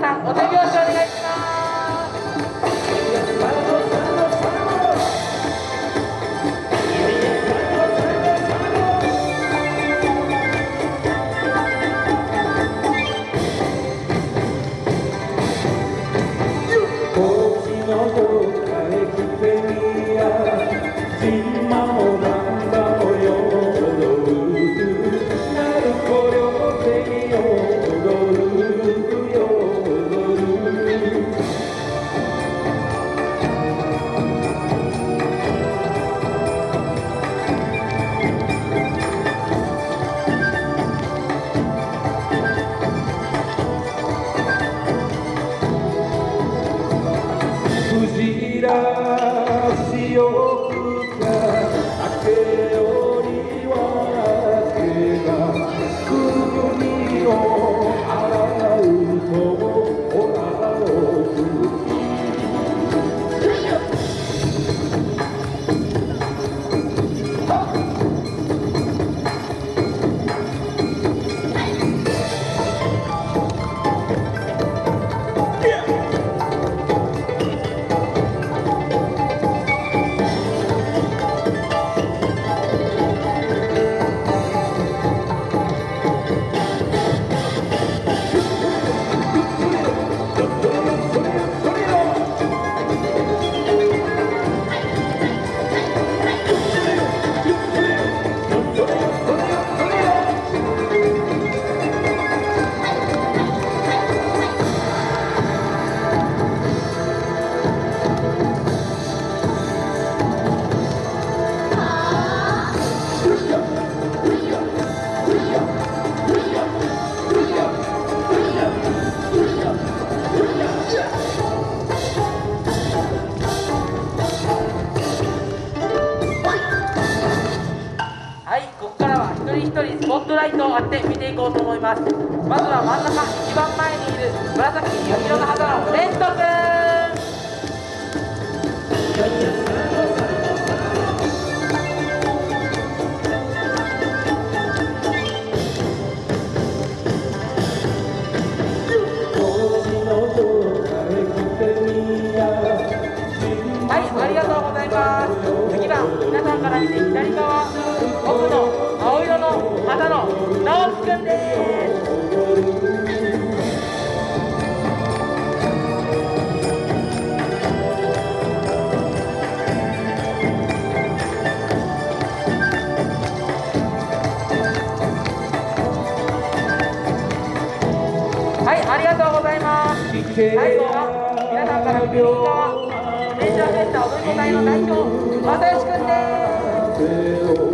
さんお手拍子お願いします。の声一人スポットライトを当てて見ていこうと思いますまずは真ん中一番前にいる紫色の肌のレント君はい、ありがとうございます。次は皆さんから見て左側、奥の青色の肌の直樹くんです。はい、ありがとうございます。最後は皆さんから右側、電車センター踊り子隊の代表、又吉くんです。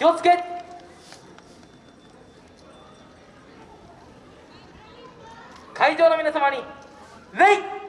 気をつけ。会場の皆様に礼